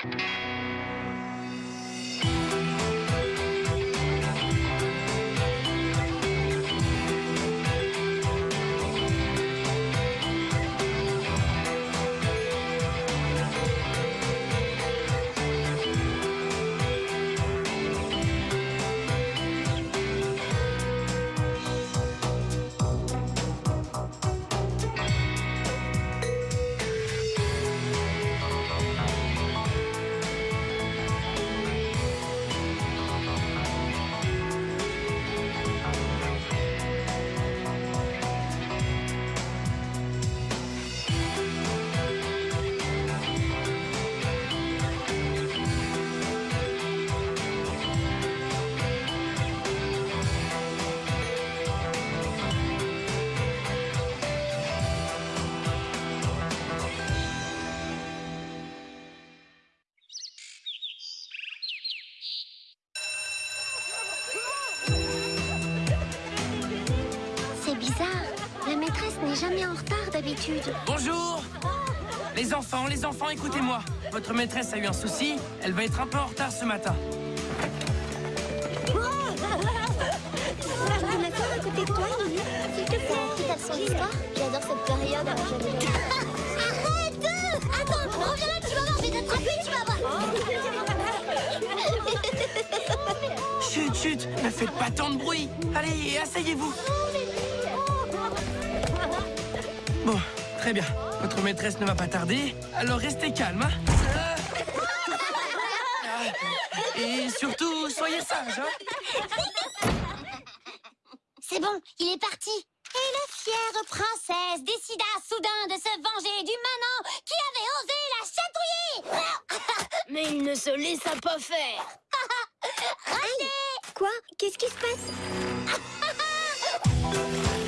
C'est d'habitude. Bonjour Les enfants, les enfants, écoutez-moi. Votre maîtresse a eu un souci, elle va être un peu en retard ce matin. S'il te plaît. J'adore cette période. Arrête Attends, reviens là, tu vas voir, je vais t'attraper, tu vas voir Chut, chut, ne faites pas tant de bruit. Allez, asseyez-vous. Bon, très bien. Votre maîtresse ne va pas tarder, alors restez calme, hein. Ah. Et surtout, soyez sages, hein. C'est bon, il est parti. Et la fière princesse décida soudain de se venger du manant qui avait osé la chatouiller. Mais il ne se laissa pas faire. Raté Quoi? Qu'est-ce qui se passe?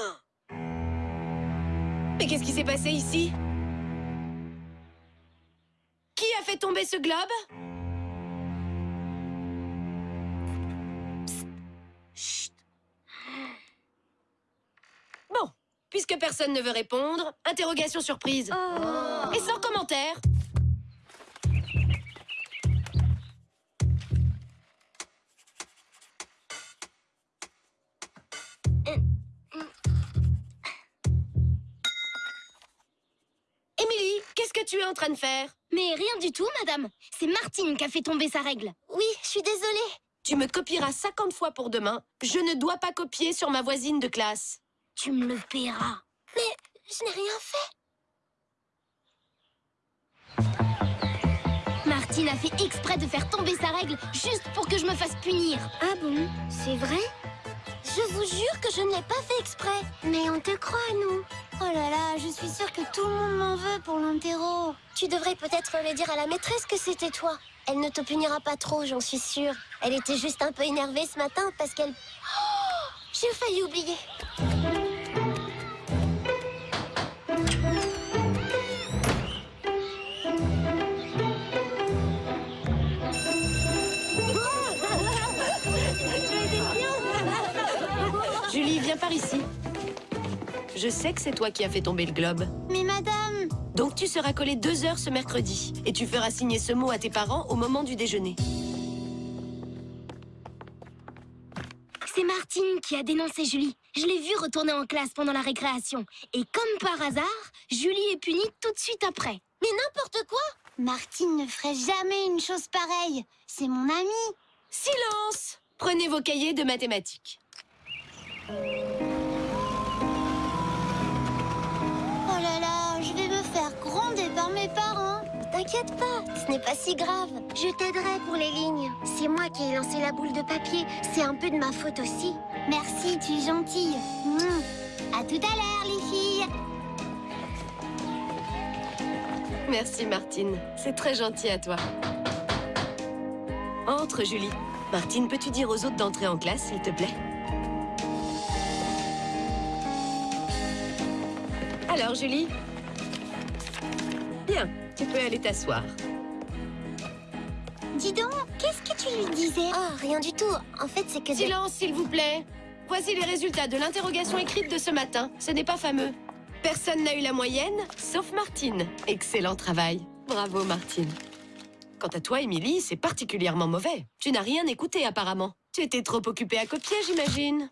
Oh Mais qu'est-ce qui s'est passé ici? Qui a fait tomber ce globe? Psst. Chut. Bon, puisque personne ne veut répondre, interrogation surprise. Et sans commentaire. Tu es en train de faire Mais rien du tout, madame. C'est Martine qui a fait tomber sa règle. Oui, je suis désolée. Tu me copieras 50 fois pour demain. Je ne dois pas copier sur ma voisine de classe. Tu me le paieras. Mais je n'ai rien fait. Martine a fait exprès de faire tomber sa règle juste pour que je me fasse punir. Ah bon? C'est vrai? Je vous jure que je ne l'ai pas fait exprès. Mais on te croit, nous. Oh là là, je suis sûre que tout le monde m'en veut pour l'interro. Tu devrais peut-être le dire à la maîtresse que c'était toi. Elle ne te punira pas trop, j'en suis sûre. Elle était juste un peu énervée ce matin parce qu'elle... Oh J'ai failli oublier. Viens par ici. Je sais que c'est toi qui as fait tomber le globe. Mais madame, Donc tu seras collé deux heures ce mercredi. Et tu feras signer ce mot à tes parents au moment du déjeuner. c'est Martine qui a dénoncé Julie. Je l'ai vue retourner en classe pendant la récréation. Et comme par hasard, Julie est punie tout de suite après. Mais n'importe quoi Martine ne ferait jamais une chose pareille. C'est mon amie. Silence Prenez vos cahiers de mathématiques. Oh là là, je vais me faire gronder par mes parents. t'inquiète pas, ce n'est pas si grave. Je t'aiderai pour les lignes. C'est moi qui ai lancé la boule de papier. C'est un peu de ma faute aussi. Merci, tu es gentille. À tout à l'heure, les filles. Merci, Martine. C'est très gentil à toi. Entre, Julie. Martine, peux-tu dire aux autres d'entrer en classe, s'il te plaît? Alors, Julie? Bien, tu peux aller t'asseoir. Dis donc, qu'est-ce que tu lui disais? Oh, rien du tout. En fait, c'est que... Silence, s'il vous plaît. Voici les résultats de l'interrogation écrite de ce matin. Ce n'est pas fameux. Personne n'a eu la moyenne, sauf Martine. Excellent travail. Bravo, Martine. Quant à toi, Émilie, c'est particulièrement mauvais. Tu n'as rien écouté, apparemment. Tu étais trop occupée à copier, j'imagine.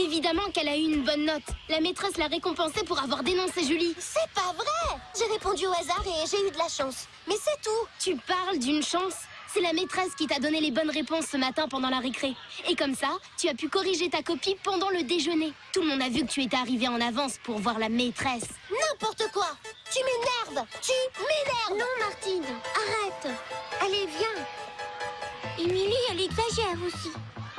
Évidemment qu'elle a eu une bonne note. La maîtresse l'a récompensée pour avoir dénoncé Julie. C'est pas vrai J'ai répondu au hasard et j'ai eu de la chance. Mais c'est tout Tu parles d'une chance? C'est la maîtresse qui t'a donné les bonnes réponses ce matin pendant la récré. Et comme ça, tu as pu corriger ta copie pendant le déjeuner. Tout le monde a vu que tu étais arrivée en avance pour voir la maîtresse. N'importe quoi Tu m'énerves Tu m'énerves Non, Martine Arrête Allez, viens Émilie, elle exagère aussi.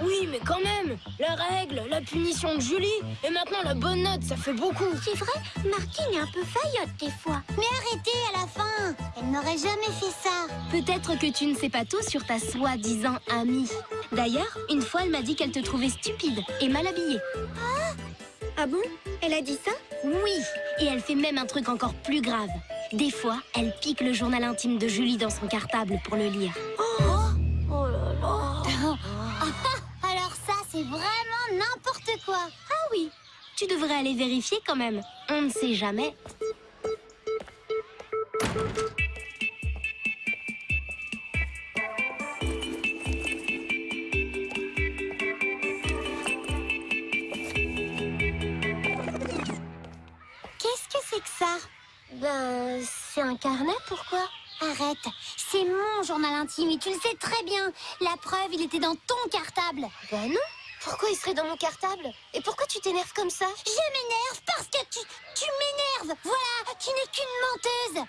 Oui, mais quand même La règle, la punition de Julie, et maintenant la bonne note, ça fait beaucoup C'est vrai, Martine est un peu faillotte des fois. Mais arrêtez à la fin Elle n'aurait jamais fait ça. Peut-être que tu ne sais pas tout sur ta soi-disant amie. D'ailleurs, une fois, elle m'a dit qu'elle te trouvait stupide et mal habillée. Ah bon? Elle a dit ça? Oui, et elle fait même un truc encore plus grave. Des fois, elle pique le journal intime de Julie dans son cartable pour le lire. Tu devrais aller vérifier quand même. On ne sait jamais. Qu'est-ce que c'est que ça? Ben, c'est un carnet, pourquoi? Arrête, c'est mon journal intime et tu le sais très bien. La preuve, il était dans ton cartable. Ben non. Pourquoi il serait dans mon cartable Et pourquoi tu t'énerves comme ça Je m'énerve parce que tu, tu m'énerves. Voilà, tu n'es qu'une menteuse.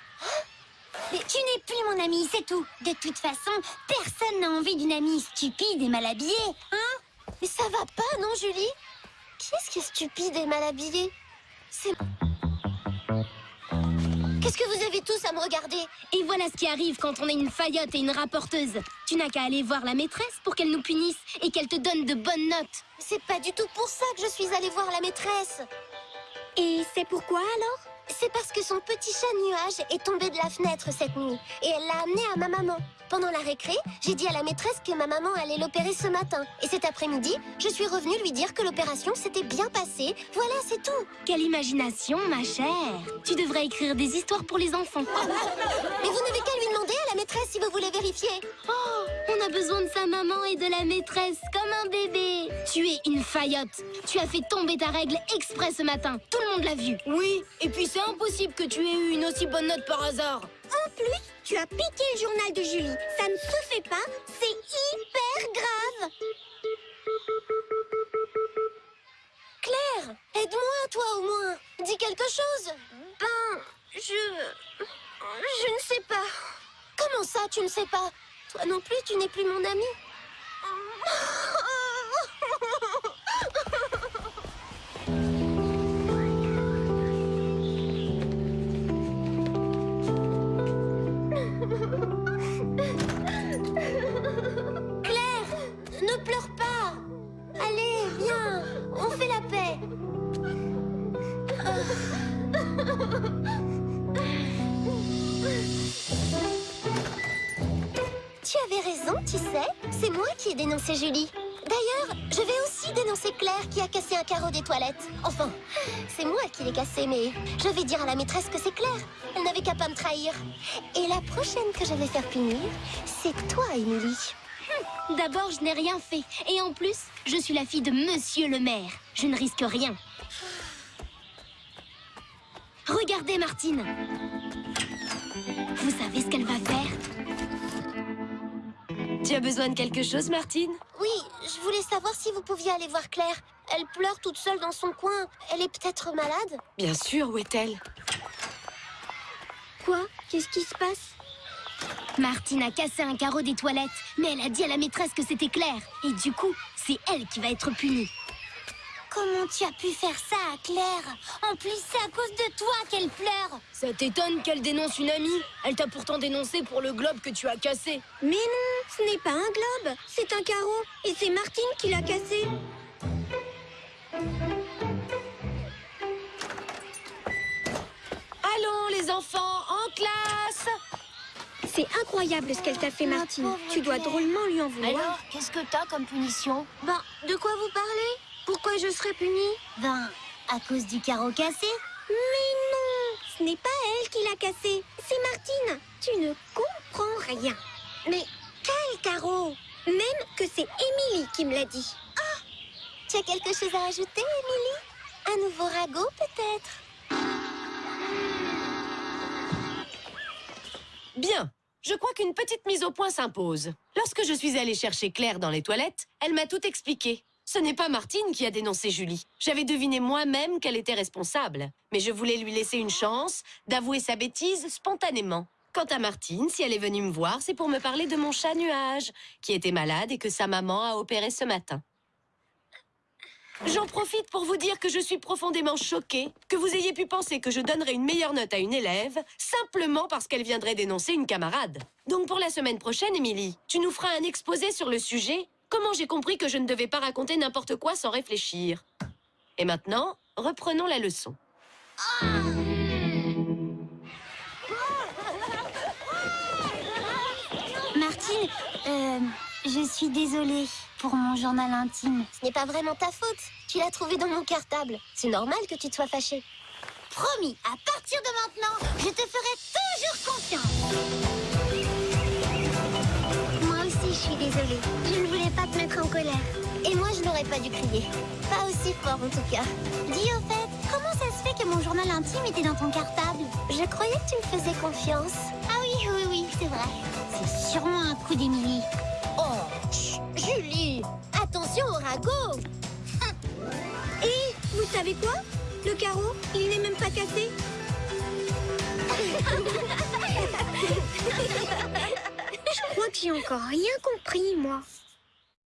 Mais tu n'es plus mon amie, c'est tout. De toute façon, personne n'a envie d'une amie stupide et mal habillée, hein Mais ça va pas, non, Julie? Qu'est-ce qui est stupide et mal habillée C'est... Qu'est-ce que vous avez tous à me regarder Et voilà ce qui arrive quand on est une faillotte et une rapporteuse. Tu n'as qu'à aller voir la maîtresse pour qu'elle nous punisse et qu'elle te donne de bonnes notes. C'est pas du tout pour ça que je suis allée voir la maîtresse. Et c'est pourquoi alors? C'est parce que son petit chat nuage est tombé de la fenêtre cette nuit et elle l'a amené à ma maman. Pendant la récré, j'ai dit à la maîtresse que ma maman allait l'opérer ce matin. Et cet après-midi, je suis revenue lui dire que l'opération s'était bien passée. Voilà, c'est tout. Quelle imagination, ma chère Tu devrais écrire des histoires pour les enfants. Mais vous n'avez qu'à lui demander à la maîtresse si vous vérifier. Oh, on a besoin de sa maman et de la maîtresse, comme un bébé Tu es une faillotte Tu as fait tomber ta règle exprès ce matin Tout le monde l'a vu Oui, et puis c'est impossible que tu aies eu une aussi bonne note par hasard. En plus, tu as piqué le journal de Julie. Ça ne se fait pas, c'est hyper grave. Claire, aide-moi, toi au moins. Dis quelque chose. Ben, je... Je ne sais pas. Comment ça, tu ne sais pas? Toi non plus, tu n'es plus mon amie. tu sais. C'est moi qui ai dénoncé Julie. D'ailleurs, je vais aussi dénoncer Claire qui a cassé un carreau des toilettes. Enfin, c'est moi qui l'ai cassé, mais je vais dire à la maîtresse que c'est Claire. Elle n'avait qu'à pas me trahir. Et la prochaine que je vais faire punir, c'est toi, Émilie. D'abord, je n'ai rien fait. Et en plus, je suis la fille de Monsieur le maire. Je ne risque rien. Regardez, Martine. Vous savez ce qu'elle va faire? Tu as besoin de quelque chose, Martine? Oui, je voulais savoir si vous pouviez aller voir Claire. Elle pleure toute seule dans son coin. Elle est peut-être malade? Bien sûr, où est-elle? Quoi? Qu'est-ce qui se passe? Martine a cassé un carreau des toilettes, mais elle a dit à la maîtresse que c'était clair. Et du coup, c'est elle qui va être punie. Comment tu as pu faire ça à Claire En plus, c'est à cause de toi qu'elle pleure Ça t'étonne qu'elle dénonce une amie Elle t'a pourtant dénoncé pour le globe que tu as cassé. Mais non, ce n'est pas un globe, c'est un carreau. Et c'est Martine qui l'a cassé. Allons, les enfants, en classe C'est incroyable ce qu'elle t'a fait, Martine. Tu dois drôlement lui en vouloir. Alors, qu'est-ce que t'as comme punition? Ben, de quoi vous parlez? Pourquoi je serais punie Ben, à cause du carreau cassé. Mais non Ce n'est pas elle qui l'a cassé, c'est Martine. Tu ne comprends rien. Mais quel carreau? Même que c'est Émilie qui me l'a dit. Ah Tu as quelque chose à ajouter, Émilie? Un nouveau ragot, peut-être? Bien, je crois qu'une petite mise au point s'impose. Lorsque je suis allée chercher Claire dans les toilettes, elle m'a tout expliqué. Ce n'est pas Martine qui a dénoncé Julie. J'avais deviné moi-même qu'elle était responsable. Mais je voulais lui laisser une chance d'avouer sa bêtise spontanément. Quant à Martine, si elle est venue me voir, c'est pour me parler de mon chat nuage, qui était malade et que sa maman a opéré ce matin. J'en profite pour vous dire que je suis profondément choquée que vous ayez pu penser que je donnerais une meilleure note à une élève simplement parce qu'elle viendrait dénoncer une camarade. Donc pour la semaine prochaine, Émilie, tu nous feras un exposé sur le sujet Comment j'ai compris que je ne devais pas raconter n'importe quoi sans réfléchir? Et maintenant, reprenons la leçon. Martine, euh, je suis désolée pour mon journal intime. Ce n'est pas vraiment ta faute. Tu l'as trouvé dans mon cartable. C'est normal que tu te sois fâchée. Promis, à partir de maintenant, je te ferai toujours confiance. Je suis désolée. Je ne voulais pas te mettre en colère. Et moi, je n'aurais pas dû crier. Pas aussi fort, en tout cas. Dis au fait, comment ça se fait que mon journal intime était dans ton cartable? Je croyais que tu me faisais confiance. Ah oui, oui, oui, c'est vrai. C'est sûrement un coup d'Émilie. Oh, Julie Attention au ragot Et vous savez quoi? Le carreau, il n'est même pas cassé. Crois que j'ai encore rien compris, moi.